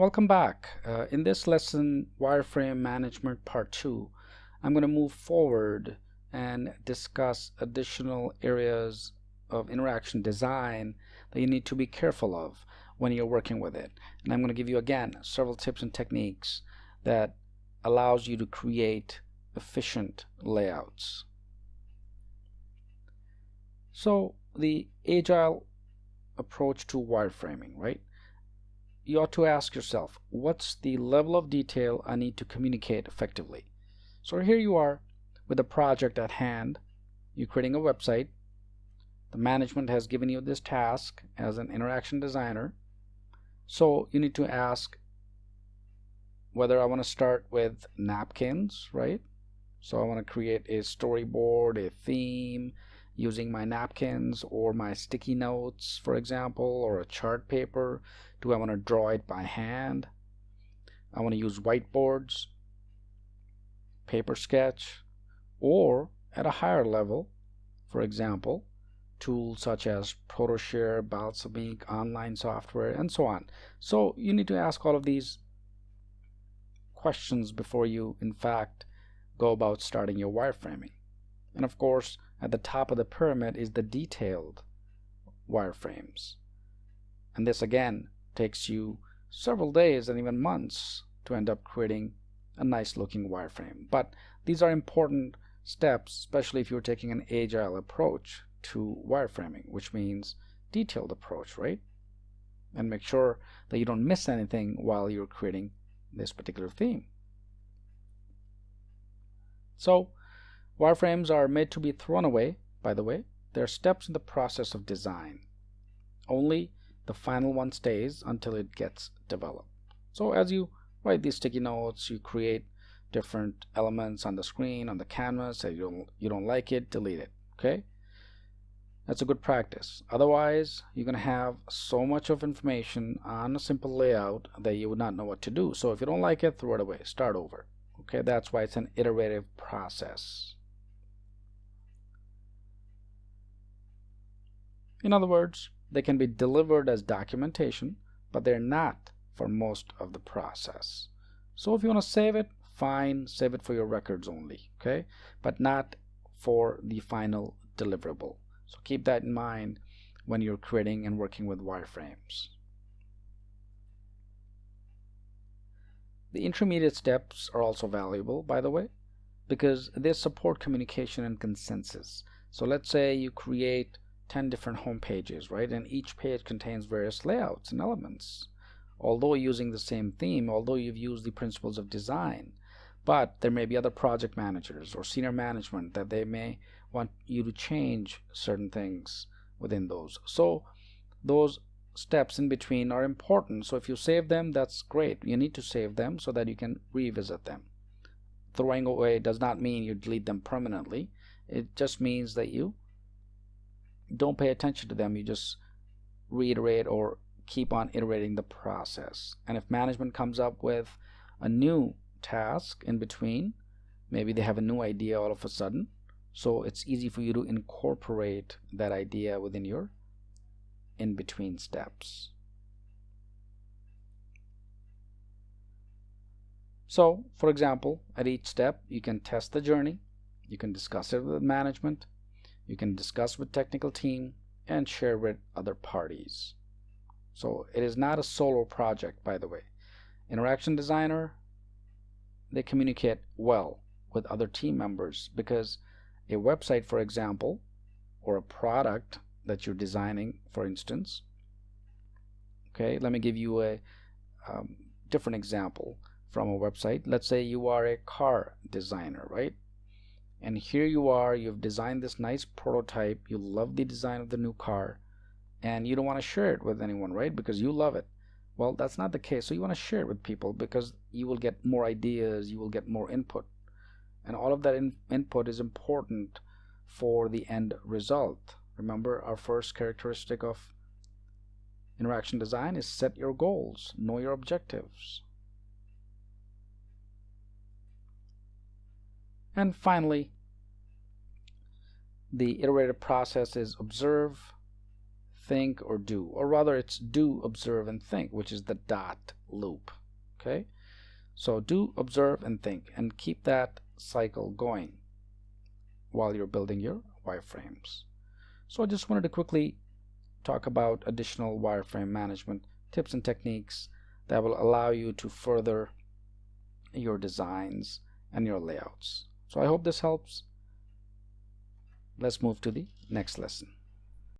Welcome back. Uh, in this lesson, Wireframe Management Part 2, I'm going to move forward and discuss additional areas of interaction design that you need to be careful of when you're working with it. And I'm going to give you again several tips and techniques that allows you to create efficient layouts. So the agile approach to wireframing, right? You ought to ask yourself, what's the level of detail I need to communicate effectively? So here you are with a project at hand. You're creating a website. The management has given you this task as an interaction designer. So you need to ask whether I want to start with napkins, right? So I want to create a storyboard, a theme, using my napkins or my sticky notes, for example, or a chart paper? Do I want to draw it by hand? I want to use whiteboards, paper sketch, or at a higher level, for example, tools such as ProtoShare, Balsamiq, online software, and so on. So you need to ask all of these questions before you, in fact, go about starting your wireframing. And of course, at the top of the pyramid is the detailed wireframes. And this again takes you several days and even months to end up creating a nice looking wireframe. But these are important steps, especially if you're taking an agile approach to wireframing, which means detailed approach, right? And make sure that you don't miss anything while you're creating this particular theme. So Wireframes are made to be thrown away, by the way. They're steps in the process of design. Only the final one stays until it gets developed. So as you write these sticky notes, you create different elements on the screen, on the canvas, and you don't, you don't like it, delete it, okay? That's a good practice. Otherwise, you're going to have so much of information on a simple layout that you would not know what to do. So if you don't like it, throw it away, start over. Okay, that's why it's an iterative process. In other words, they can be delivered as documentation, but they're not for most of the process. So if you want to save it, fine, save it for your records only, okay? But not for the final deliverable. So keep that in mind when you're creating and working with wireframes. The intermediate steps are also valuable, by the way, because they support communication and consensus. So let's say you create 10 different home pages, right? And each page contains various layouts and elements. Although using the same theme, although you've used the principles of design, but there may be other project managers or senior management that they may want you to change certain things within those. So those steps in between are important. So if you save them, that's great. You need to save them so that you can revisit them. Throwing away does not mean you delete them permanently. It just means that you don't pay attention to them you just reiterate or keep on iterating the process. And if management comes up with a new task in between maybe they have a new idea all of a sudden so it's easy for you to incorporate that idea within your in between steps. So for example at each step you can test the journey you can discuss it with management you can discuss with technical team and share with other parties. So it is not a solo project, by the way. Interaction designer, they communicate well with other team members because a website, for example, or a product that you're designing, for instance. Okay, let me give you a um, different example from a website. Let's say you are a car designer, right? And here you are you've designed this nice prototype you love the design of the new car and you don't want to share it with anyone right? Because you love it. Well that's not the case so you want to share it with people because you will get more ideas you will get more input. And all of that in input is important for the end result. Remember our first characteristic of interaction design is set your goals know your objectives And finally, the iterative process is observe, think, or do. Or rather, it's do, observe, and think, which is the dot loop okay? So do observe and think and keep that cycle going while you're building your wireframes. So I just wanted to quickly talk about additional wireframe management tips and techniques that will allow you to further your designs and your layouts so I hope this helps. Let's move to the next lesson